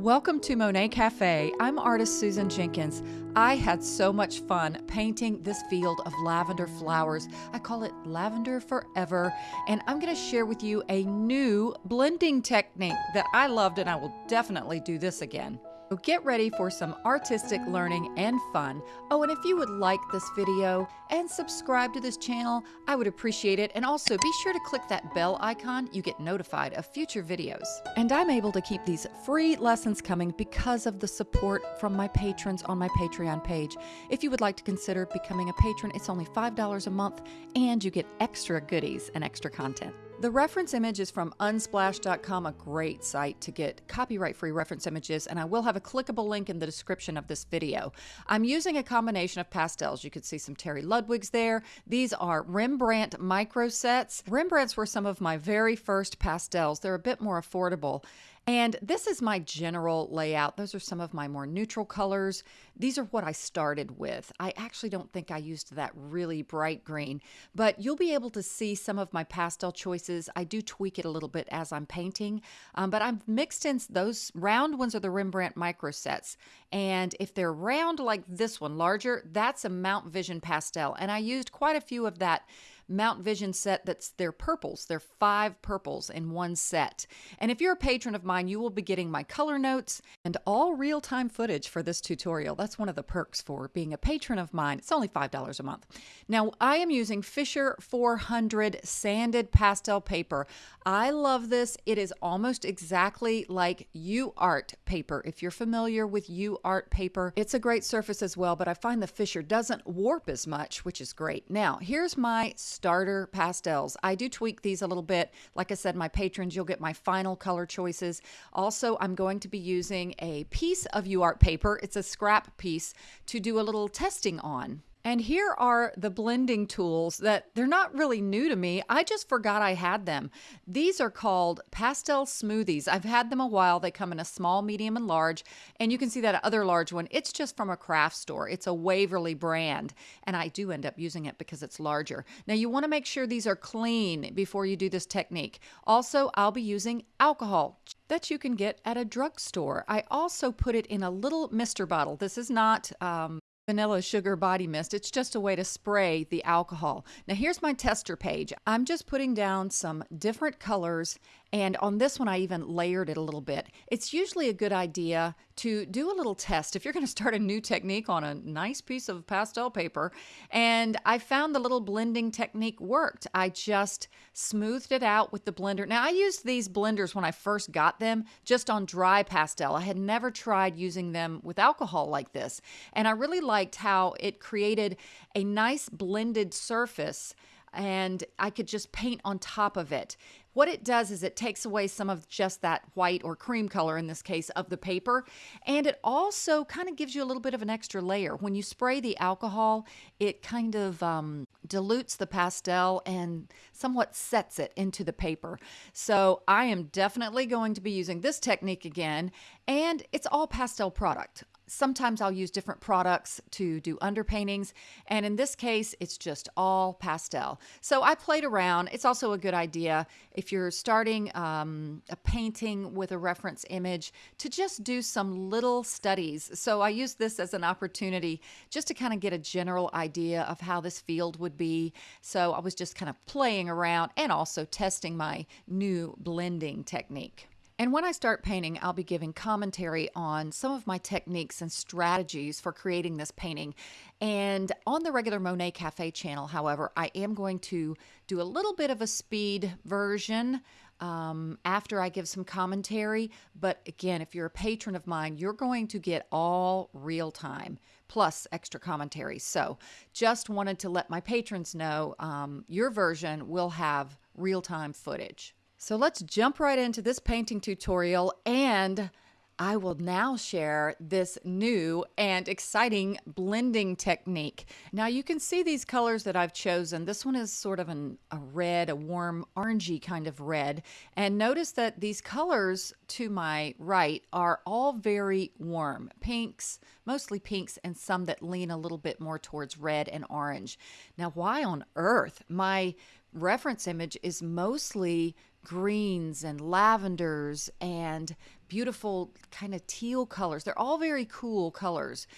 Welcome to Monet Cafe. I'm artist Susan Jenkins. I had so much fun painting this field of lavender flowers. I call it Lavender Forever, and I'm going to share with you a new blending technique that I loved, and I will definitely do this again. So get ready for some artistic learning and fun. Oh, and if you would like this video and subscribe to this channel, I would appreciate it. And also be sure to click that bell icon. You get notified of future videos. And I'm able to keep these free lessons coming because of the support from my patrons on my Patreon page. If you would like to consider becoming a patron, it's only $5 a month and you get extra goodies and extra content. The reference image is from unsplash.com, a great site to get copyright free reference images, and I will have a clickable link in the description of this video. I'm using a combination of pastels. You can see some Terry Ludwigs there. These are Rembrandt micro sets. Rembrandts were some of my very first pastels. They're a bit more affordable. And this is my general layout. Those are some of my more neutral colors. These are what I started with. I actually don't think I used that really bright green, but you'll be able to see some of my pastel choices. I do tweak it a little bit as I'm painting, um, but I've mixed in those round ones are the Rembrandt micro sets. And if they're round like this one, larger, that's a Mount Vision pastel. And I used quite a few of that Mount Vision set that's their purples. They're five purples in one set. And if you're a patron of mine, you will be getting my color notes and all real time footage for this tutorial. That's one of the perks for being a patron of mine. It's only $5 a month. Now, I am using Fisher 400 sanded pastel paper. I love this. It is almost exactly like UArt paper. If you're familiar with UArt paper, it's a great surface as well, but I find the Fisher doesn't warp as much, which is great. Now, here's my starter pastels. I do tweak these a little bit. Like I said, my patrons, you'll get my final color choices. Also, I'm going to be using a piece of UArt paper. It's a scrap piece to do a little testing on. And here are the blending tools that they're not really new to me. I just forgot I had them. These are called pastel smoothies. I've had them a while. They come in a small, medium, and large. And you can see that other large one. It's just from a craft store. It's a Waverly brand. And I do end up using it because it's larger. Now you want to make sure these are clean before you do this technique. Also, I'll be using alcohol that you can get at a drugstore. I also put it in a little mister bottle. This is not um, vanilla sugar body mist. It's just a way to spray the alcohol. Now here's my tester page. I'm just putting down some different colors and on this one, I even layered it a little bit. It's usually a good idea to do a little test if you're going to start a new technique on a nice piece of pastel paper. And I found the little blending technique worked. I just smoothed it out with the blender. Now, I used these blenders when I first got them just on dry pastel. I had never tried using them with alcohol like this. And I really liked how it created a nice blended surface and I could just paint on top of it. What it does is it takes away some of just that white or cream color in this case of the paper and it also kind of gives you a little bit of an extra layer. When you spray the alcohol, it kind of um, dilutes the pastel and somewhat sets it into the paper. So I am definitely going to be using this technique again and it's all pastel product sometimes I'll use different products to do underpaintings, and in this case, it's just all pastel. So I played around. It's also a good idea if you're starting um, a painting with a reference image to just do some little studies. So I use this as an opportunity just to kind of get a general idea of how this field would be. So I was just kind of playing around and also testing my new blending technique. And when I start painting, I'll be giving commentary on some of my techniques and strategies for creating this painting. And on the regular Monet Cafe channel, however, I am going to do a little bit of a speed version um, after I give some commentary. But again, if you're a patron of mine, you're going to get all real time plus extra commentary. So just wanted to let my patrons know um, your version will have real time footage. So let's jump right into this painting tutorial and I will now share this new and exciting blending technique. Now you can see these colors that I've chosen. This one is sort of an, a red, a warm orangey kind of red. And notice that these colors to my right are all very warm. Pinks, mostly pinks, and some that lean a little bit more towards red and orange. Now why on earth? My reference image is mostly greens and lavenders and beautiful kind of teal colors. They're all very cool colors.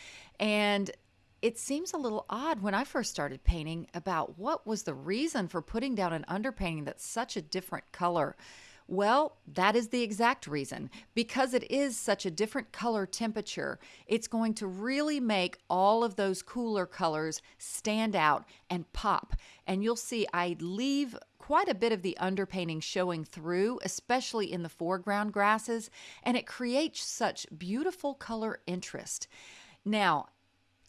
And it seems a little odd when I first started painting about what was the reason for putting down an underpainting that's such a different color. Well, that is the exact reason. Because it is such a different color temperature, it's going to really make all of those cooler colors stand out and pop. And you'll see I leave quite a bit of the underpainting showing through, especially in the foreground grasses, and it creates such beautiful color interest. Now,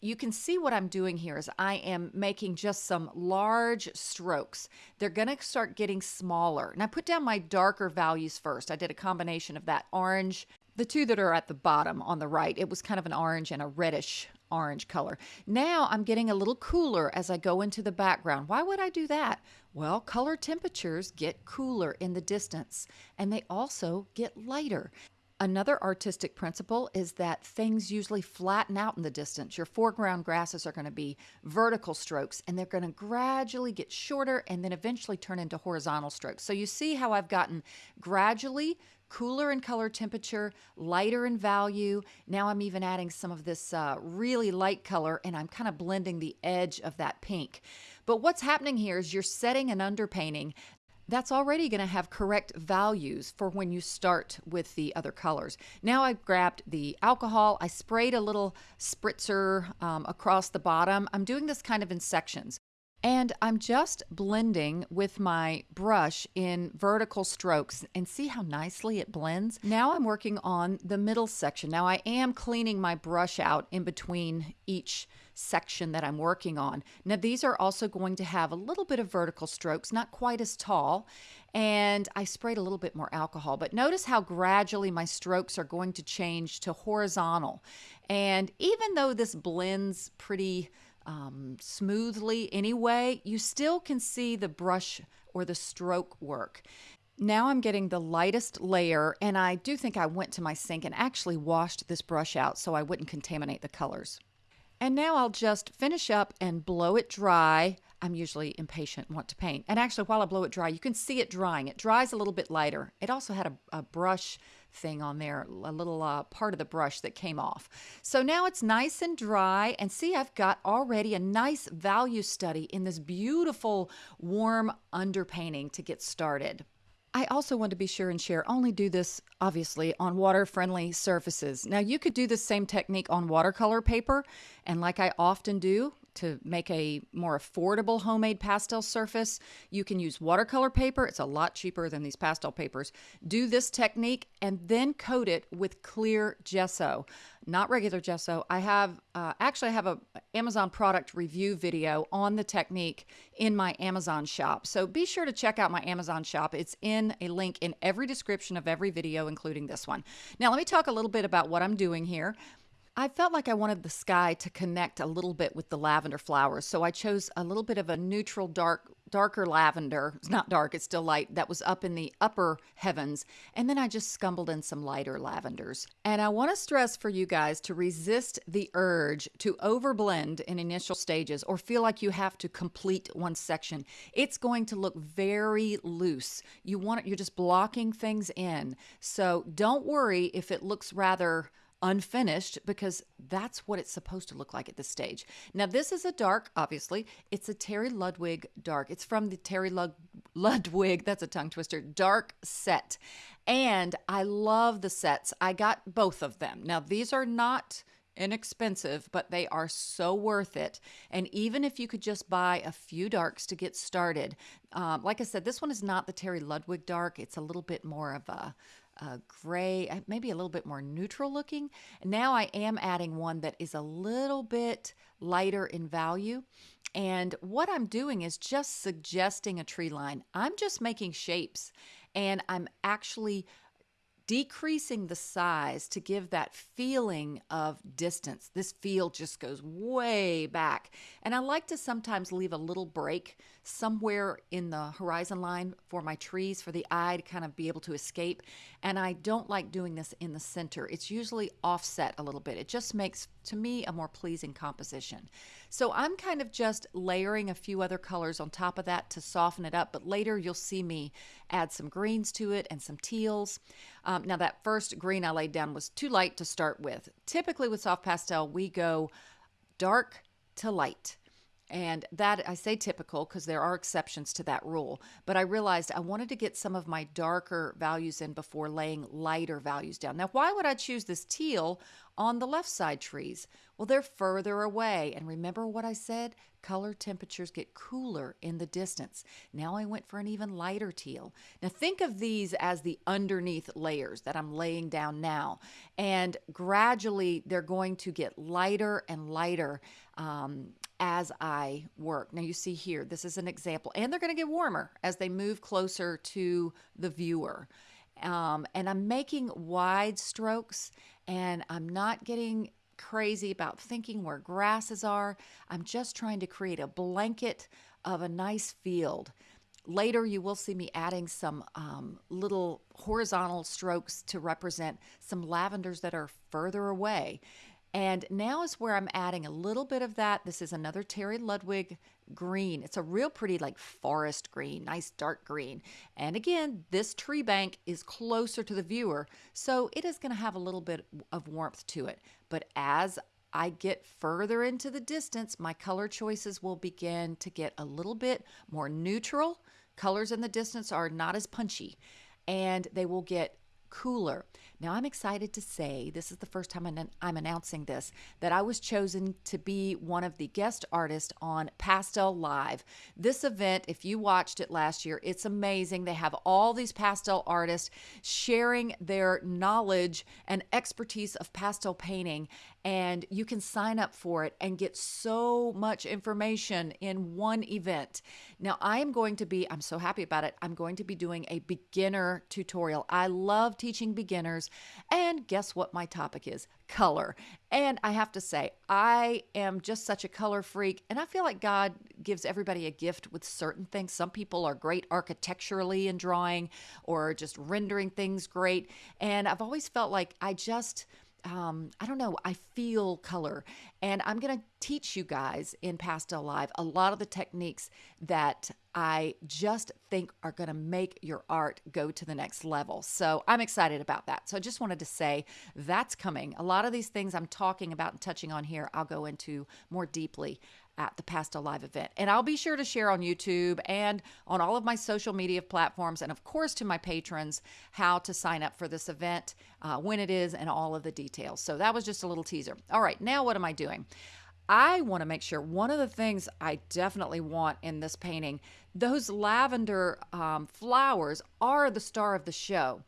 you can see what I'm doing here is I am making just some large strokes. They're going to start getting smaller. And I put down my darker values first. I did a combination of that orange, the two that are at the bottom on the right. It was kind of an orange and a reddish orange color. Now I'm getting a little cooler as I go into the background. Why would I do that? Well, color temperatures get cooler in the distance and they also get lighter. Another artistic principle is that things usually flatten out in the distance. Your foreground grasses are going to be vertical strokes and they're going to gradually get shorter and then eventually turn into horizontal strokes. So you see how I've gotten gradually cooler in color temperature, lighter in value. Now I'm even adding some of this uh, really light color and I'm kind of blending the edge of that pink. But what's happening here is you're setting an underpainting that's already going to have correct values for when you start with the other colors. Now I've grabbed the alcohol, I sprayed a little spritzer um, across the bottom. I'm doing this kind of in sections. And I'm just blending with my brush in vertical strokes and see how nicely it blends. Now I'm working on the middle section. Now I am cleaning my brush out in between each section that I'm working on. Now these are also going to have a little bit of vertical strokes, not quite as tall. And I sprayed a little bit more alcohol, but notice how gradually my strokes are going to change to horizontal. And even though this blends pretty um, smoothly anyway, you still can see the brush or the stroke work. Now I'm getting the lightest layer, and I do think I went to my sink and actually washed this brush out so I wouldn't contaminate the colors. And now I'll just finish up and blow it dry. I'm usually impatient and want to paint. And actually, while I blow it dry, you can see it drying. It dries a little bit lighter. It also had a, a brush thing on there, a little uh, part of the brush that came off. So now it's nice and dry. And see, I've got already a nice value study in this beautiful warm underpainting to get started. I also want to be sure and share only do this obviously on water friendly surfaces. Now you could do the same technique on watercolor paper and like I often do to make a more affordable homemade pastel surface, you can use watercolor paper. It's a lot cheaper than these pastel papers. Do this technique and then coat it with clear gesso, not regular gesso. I have uh, actually I have a Amazon product review video on the technique in my Amazon shop. So be sure to check out my Amazon shop. It's in a link in every description of every video, including this one. Now let me talk a little bit about what I'm doing here. I felt like I wanted the sky to connect a little bit with the lavender flowers, so I chose a little bit of a neutral dark darker lavender. It's not dark, it's still light. That was up in the upper heavens. And then I just scumbled in some lighter lavenders. And I want to stress for you guys to resist the urge to overblend in initial stages or feel like you have to complete one section. It's going to look very loose. You want it, you're just blocking things in. So don't worry if it looks rather unfinished because that's what it's supposed to look like at this stage. Now, this is a dark, obviously. It's a Terry Ludwig dark. It's from the Terry Lud- Ludwig, that's a tongue twister, dark set. And I love the sets. I got both of them. Now, these are not inexpensive, but they are so worth it. And even if you could just buy a few darks to get started, um, like I said, this one is not the Terry Ludwig dark. It's a little bit more of a uh, gray, maybe a little bit more neutral looking. Now I am adding one that is a little bit lighter in value. And what I'm doing is just suggesting a tree line. I'm just making shapes and I'm actually decreasing the size to give that feeling of distance. This field just goes way back. And I like to sometimes leave a little break somewhere in the horizon line for my trees for the eye to kind of be able to escape. And I don't like doing this in the center. It's usually offset a little bit. It just makes, to me, a more pleasing composition. So I'm kind of just layering a few other colors on top of that to soften it up. But later you'll see me add some greens to it and some teals. Um, Um, now, that first green I laid down was too light to start with. Typically, with soft pastel, we go dark to light. And that I say typical because there are exceptions to that rule. But I realized I wanted to get some of my darker values in before laying lighter values down. Now, why would I choose this teal on the left side trees? Well, they're further away. And remember what I said? Color temperatures get cooler in the distance. Now I went for an even lighter teal. Now think of these as the underneath layers that I'm laying down now. And gradually they're going to get lighter and lighter um, as I work. Now, you see here, this is an example, and they're going to get warmer as they move closer to the viewer. Um, and I'm making wide strokes, and I'm not getting crazy about thinking where grasses are. I'm just trying to create a blanket of a nice field. Later, you will see me adding some um, little horizontal strokes to represent some lavenders that are further away. And now is where I'm adding a little bit of that. This is another Terry Ludwig green. It's a real pretty like forest green, nice dark green. And again, this tree bank is closer to the viewer, so it is going to have a little bit of warmth to it. But as I get further into the distance, my color choices will begin to get a little bit more neutral. Colors in the distance are not as punchy and they will get cooler. Now, I'm excited to say this is the first time I'm announcing this that I was chosen to be one of the guest artists on Pastel Live. This event, if you watched it last year, it's amazing. They have all these pastel artists sharing their knowledge and expertise of pastel painting, and you can sign up for it and get so much information in one event. Now, I am going to be, I'm so happy about it, I'm going to be doing a beginner tutorial. I love teaching beginners and guess what my topic is? Color. And I have to say, I am just such a color freak. And I feel like God gives everybody a gift with certain things. Some people are great architecturally in drawing or just rendering things great. And I've always felt like I just, um, I don't know, I feel color. And I'm going to teach you guys in Pastel Live a lot of the techniques that I just think are going to make your art go to the next level. So I'm excited about that. So I just wanted to say that's coming. A lot of these things I'm talking about and touching on here, I'll go into more deeply at the Pastel Live event. And I'll be sure to share on YouTube and on all of my social media platforms, and of course to my patrons, how to sign up for this event, uh, when it is, and all of the details. So that was just a little teaser. All right, now what am I doing? I want to make sure one of the things I definitely want in this painting, those lavender um, flowers are the star of the show.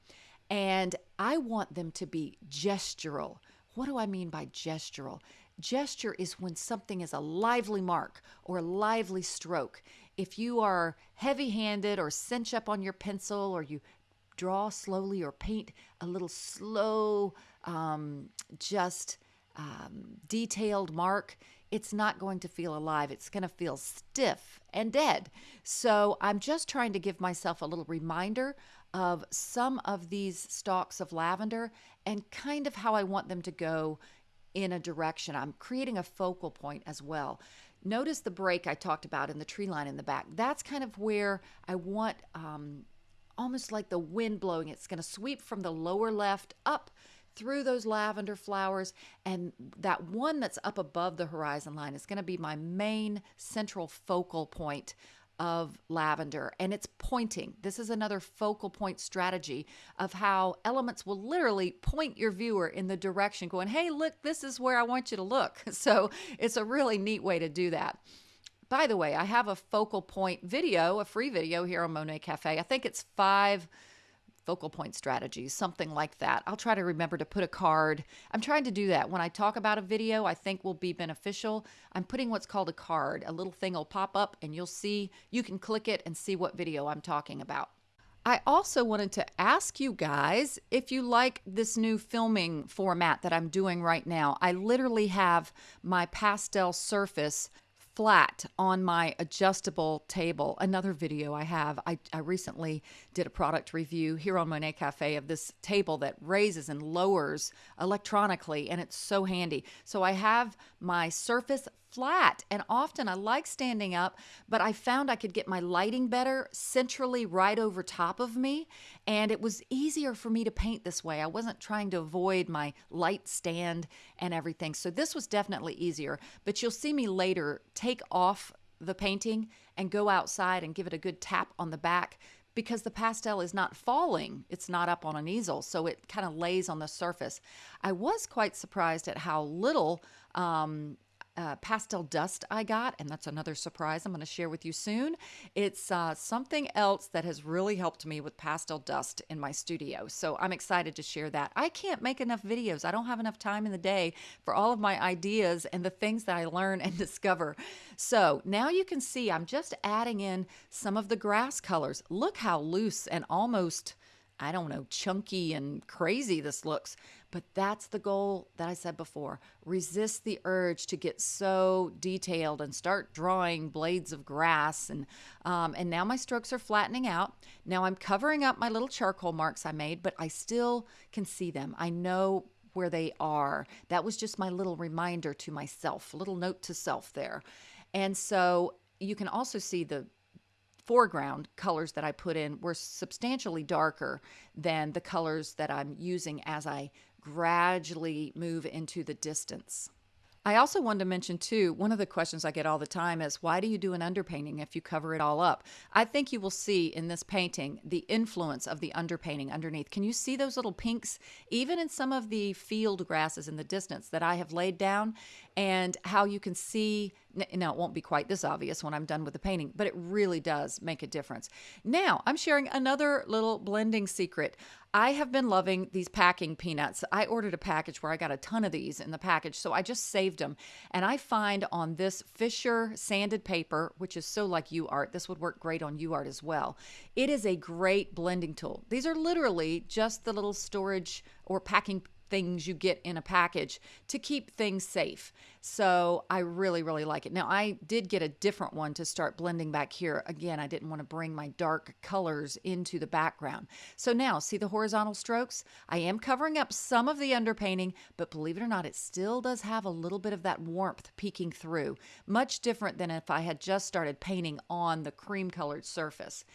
And I want them to be gestural. What do I mean by gestural? Gesture is when something is a lively mark or a lively stroke. If you are heavy handed or cinch up on your pencil or you draw slowly or paint a little slow, um, just um, detailed mark, it's not going to feel alive. It's going to feel stiff and dead. So I'm just trying to give myself a little reminder of some of these stalks of lavender and kind of how I want them to go in a direction. I'm creating a focal point as well. Notice the break I talked about in the tree line in the back. That's kind of where I want um, almost like the wind blowing. It's going to sweep from the lower left up through those lavender flowers. And that one that's up above the horizon line is going to be my main central focal point of lavender and it's pointing. This is another focal point strategy of how elements will literally point your viewer in the direction going, hey, look, this is where I want you to look. So it's a really neat way to do that. By the way, I have a focal point video, a free video here on Monet Cafe. I think it's five focal point strategies, something like that. I'll try to remember to put a card. I'm trying to do that. When I talk about a video I think will be beneficial, I'm putting what's called a card. A little thing will pop up and you'll see, you can click it and see what video I'm talking about. I also wanted to ask you guys if you like this new filming format that I'm doing right now. I literally have my pastel surface flat on my adjustable table. Another video I have, I, I recently did a product review here on Monet Cafe of this table that raises and lowers electronically, and it's so handy. So I have my surface flat. And often I like standing up, but I found I could get my lighting better centrally right over top of me. And it was easier for me to paint this way. I wasn't trying to avoid my light stand and everything. So this was definitely easier. But you'll see me later take off the painting and go outside and give it a good tap on the back because the pastel is not falling. It's not up on an easel, so it kind of lays on the surface. I was quite surprised at how little um, uh, pastel dust I got, and that's another surprise I'm going to share with you soon. It's uh, something else that has really helped me with pastel dust in my studio. So I'm excited to share that. I can't make enough videos. I don't have enough time in the day for all of my ideas and the things that I learn and discover. So now you can see I'm just adding in some of the grass colors. Look how loose and almost I don't know, chunky and crazy this looks. But that's the goal that I said before. Resist the urge to get so detailed and start drawing blades of grass. And, um, and now my strokes are flattening out. Now I'm covering up my little charcoal marks I made, but I still can see them. I know where they are. That was just my little reminder to myself, little note to self there. And so you can also see the foreground colors that I put in were substantially darker than the colors that I'm using as I gradually move into the distance. I also wanted to mention too, one of the questions I get all the time is why do you do an underpainting if you cover it all up? I think you will see in this painting the influence of the underpainting underneath. Can you see those little pinks even in some of the field grasses in the distance that I have laid down and how you can see now it won't be quite this obvious when I'm done with the painting, but it really does make a difference. Now, I'm sharing another little blending secret. I have been loving these packing peanuts. I ordered a package where I got a ton of these in the package, so I just saved them. And I find on this Fisher sanded paper, which is so like UArt, this would work great on UArt as well. It is a great blending tool. These are literally just the little storage or packing things you get in a package to keep things safe. So I really, really like it. Now, I did get a different one to start blending back here. Again, I didn't want to bring my dark colors into the background. So now, see the horizontal strokes? I am covering up some of the underpainting, but believe it or not, it still does have a little bit of that warmth peeking through. Much different than if I had just started painting on the cream colored surface.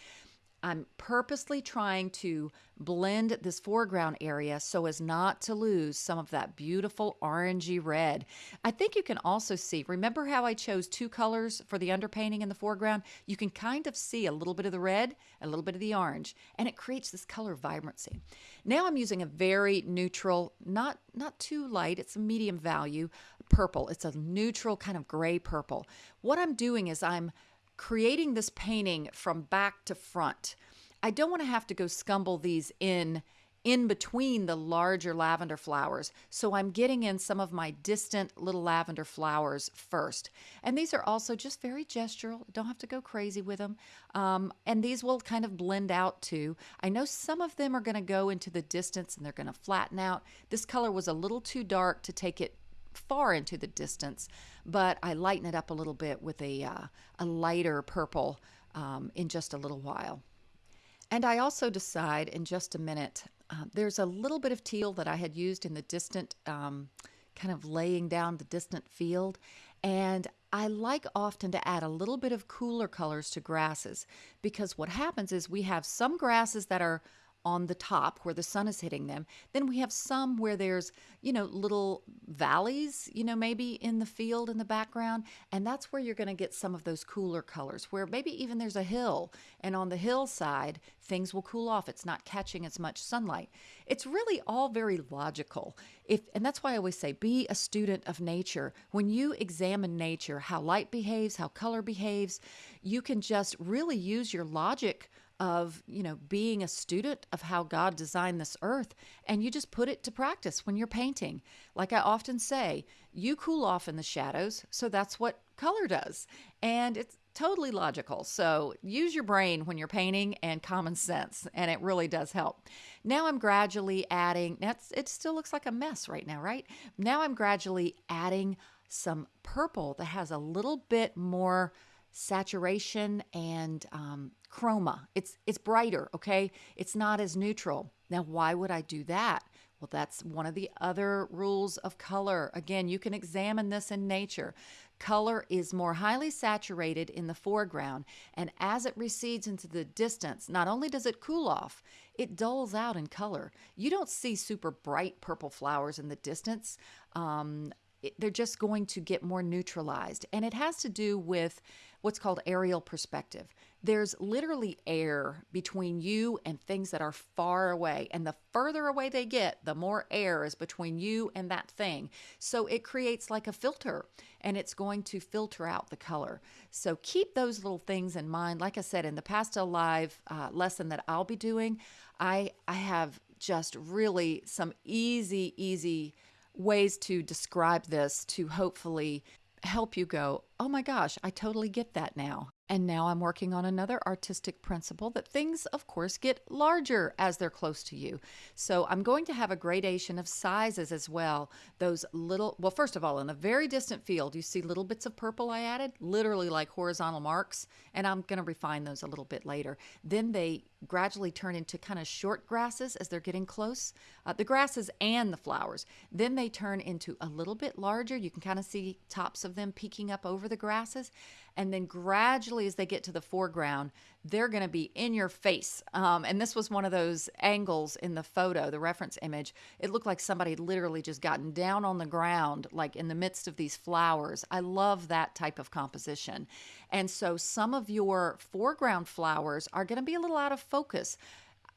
I'm purposely trying to blend this foreground area so as not to lose some of that beautiful orangey red. I think you can also see, remember how I chose two colors for the underpainting in the foreground? You can kind of see a little bit of the red, a little bit of the orange, and it creates this color vibrancy. Now I'm using a very neutral, not, not too light, it's a medium value, purple. It's a neutral kind of gray purple. What I'm doing is I'm creating this painting from back to front. I don't want to have to go scumble these in in between the larger lavender flowers. So I'm getting in some of my distant little lavender flowers first. And these are also just very gestural. Don't have to go crazy with them. Um, and these will kind of blend out too. I know some of them are going to go into the distance and they're going to flatten out. This color was a little too dark to take it far into the distance, but I lighten it up a little bit with a, uh, a lighter purple um, in just a little while. And I also decide in just a minute, uh, there's a little bit of teal that I had used in the distant, um, kind of laying down the distant field. And I like often to add a little bit of cooler colors to grasses because what happens is we have some grasses that are on the top where the sun is hitting them. Then we have some where there's, you know, little valleys, you know, maybe in the field in the background. And that's where you're going to get some of those cooler colors, where maybe even there's a hill. And on the hillside, things will cool off. It's not catching as much sunlight. It's really all very logical. If, and that's why I always say be a student of nature. When you examine nature, how light behaves, how color behaves, you can just really use your logic of you know being a student of how god designed this earth and you just put it to practice when you're painting like i often say you cool off in the shadows so that's what color does and it's totally logical. So use your brain when you're painting and common sense, and it really does help. Now I'm gradually adding, that's, it still looks like a mess right now, right? Now I'm gradually adding some purple that has a little bit more saturation and um, chroma. It's it's brighter, okay? It's not as neutral. Now, why would I do that? Well, that's one of the other rules of color. Again, you can examine this in nature. Color is more highly saturated in the foreground, and as it recedes into the distance, not only does it cool off, it dulls out in color. You don't see super bright purple flowers in the distance. Um, it, they're just going to get more neutralized. And it has to do with what's called aerial perspective. There's literally air between you and things that are far away. And the further away they get, the more air is between you and that thing. So it creates like a filter and it's going to filter out the color. So keep those little things in mind. Like I said, in the Pastel Live uh, lesson that I'll be doing, I, I have just really some easy, easy ways to describe this to hopefully help you go, oh my gosh, I totally get that now. And now I'm working on another artistic principle that things, of course, get larger as they're close to you. So I'm going to have a gradation of sizes as well. Those little, well, first of all, in the very distant field, you see little bits of purple I added, literally like horizontal marks, and I'm going to refine those a little bit later. Then they gradually turn into kind of short grasses as they're getting close, uh, the grasses and the flowers. Then they turn into a little bit larger. You can kind of see tops of them peeking up over the grasses. And then gradually, as they get to the foreground, they're going to be in your face. Um, and this was one of those angles in the photo, the reference image. It looked like somebody literally just gotten down on the ground, like in the midst of these flowers. I love that type of composition. And so some of your foreground flowers are going to be a little out of focus.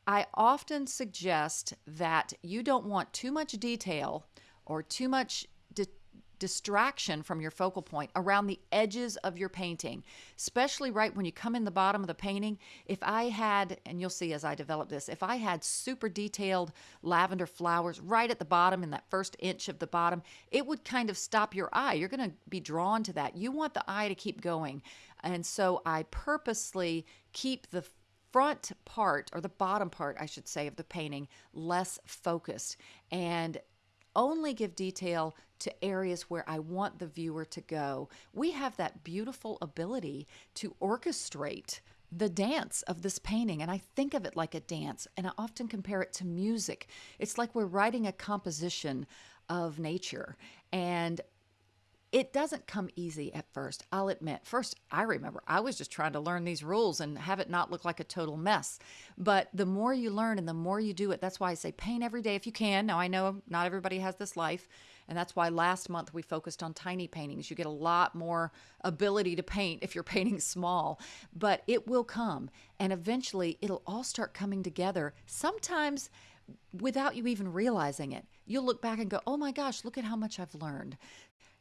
I often suggest that you don't want too much detail or too much distraction from your focal point around the edges of your painting, especially right when you come in the bottom of the painting. If I had, and you'll see as I develop this, if I had super detailed lavender flowers right at the bottom in that first inch of the bottom, it would kind of stop your eye. You're going to be drawn to that. You want the eye to keep going. And so I purposely keep the front part or the bottom part I should say of the painting less focused and only give detail to areas where I want the viewer to go. We have that beautiful ability to orchestrate the dance of this painting. And I think of it like a dance, and I often compare it to music. It's like we're writing a composition of nature. And it doesn't come easy at first, I'll admit. First, I remember I was just trying to learn these rules and have it not look like a total mess. But the more you learn and the more you do it, that's why I say paint every day if you can. Now, I know not everybody has this life, and that's why last month we focused on tiny paintings. You get a lot more ability to paint if you're painting small, but it will come. And eventually, it'll all start coming together. Sometimes, without you even realizing it. You'll look back and go, oh my gosh, look at how much I've learned.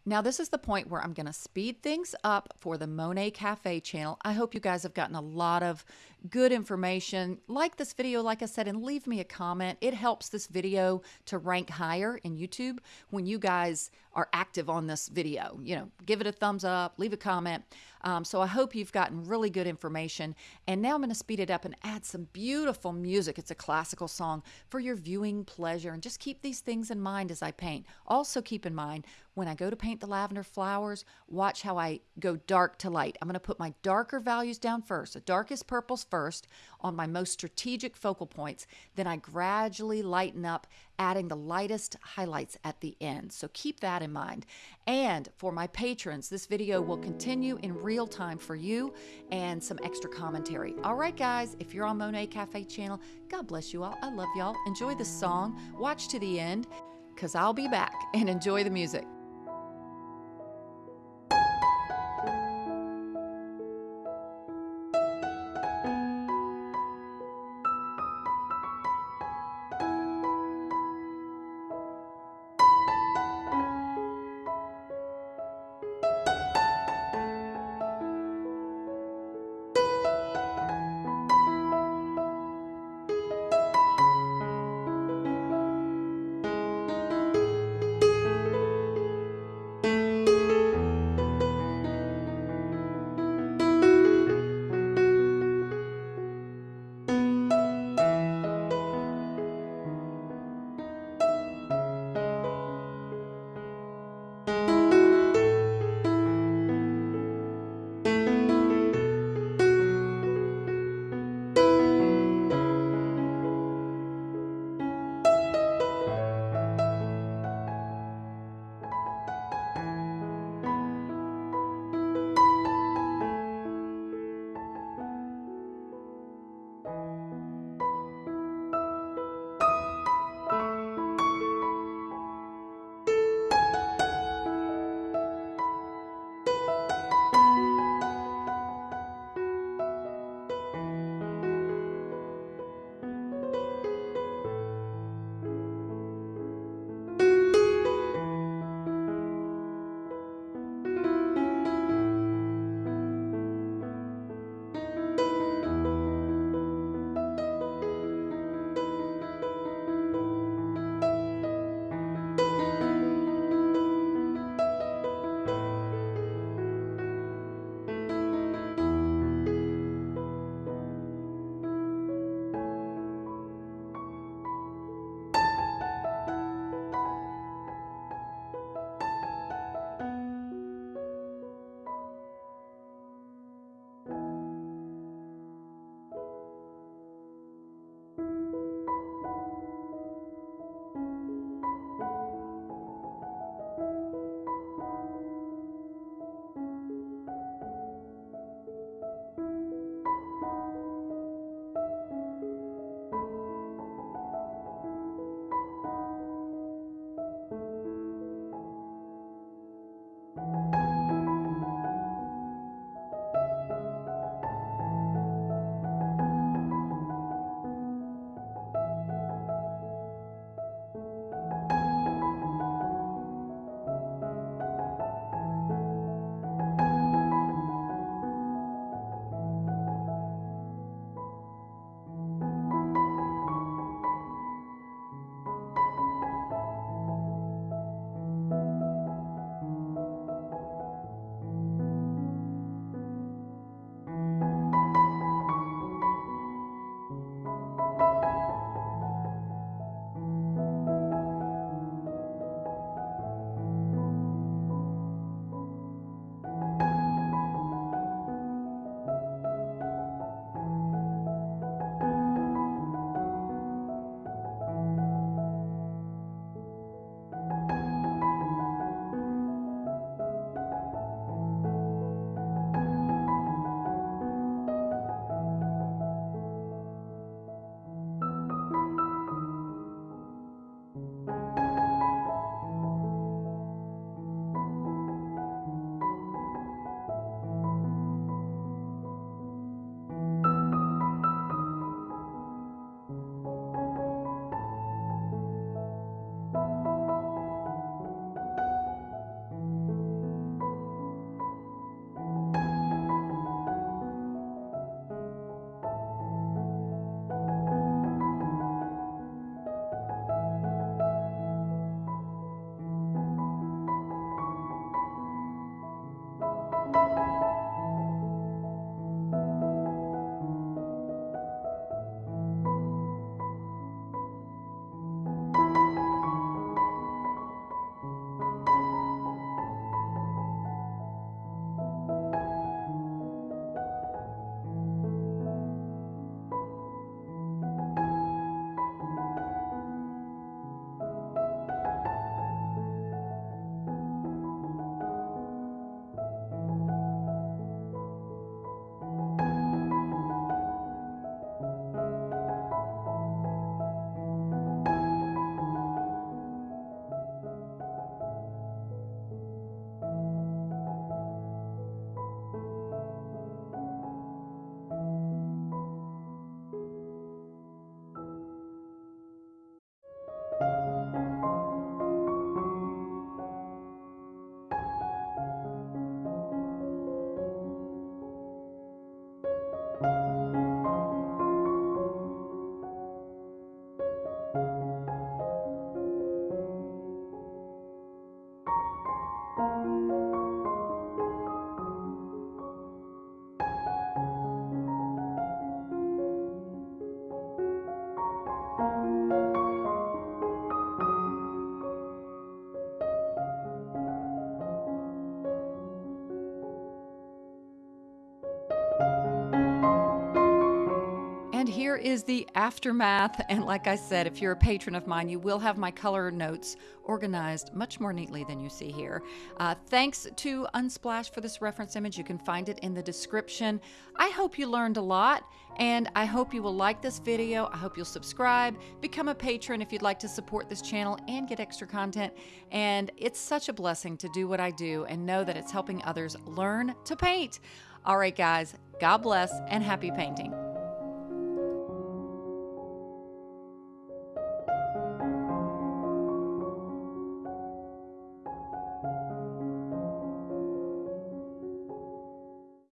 Now, this is the point where I'm going to speed things up for the Monet Cafe channel. I hope you guys have gotten a lot of good information. Like this video, like I said, and leave me a comment. It helps this video to rank higher in YouTube when you guys are active on this video. You know, give it a thumbs up, leave a comment. Um, so I hope you've gotten really good information. And now I'm going to speed it up and add some beautiful music. It's a classical song for your viewing pleasure. And just keep these things in mind as I paint. Also keep in mind, when I go to paint the lavender flowers, watch how I go dark to light. I'm going to put my darker values down first. The darkest purples first on my most strategic focal points. Then I gradually lighten up, adding the lightest highlights at the end. So keep that in mind. And for my patrons, this video will continue in real time for you and some extra commentary. All right, guys, if you're on Monet Cafe channel, God bless you all. I love y'all. Enjoy the song. Watch to the end because I'll be back and enjoy the music. Is the aftermath. And like I said, if you're a patron of mine, you will have my color notes organized much more neatly than you see here. Uh, thanks to Unsplash for this reference image. You can find it in the description. I hope you learned a lot, and I hope you will like this video. I hope you'll subscribe, become a patron if you'd like to support this channel and get extra content. And it's such a blessing to do what I do and know that it's helping others learn to paint. All right, guys, God bless and happy painting.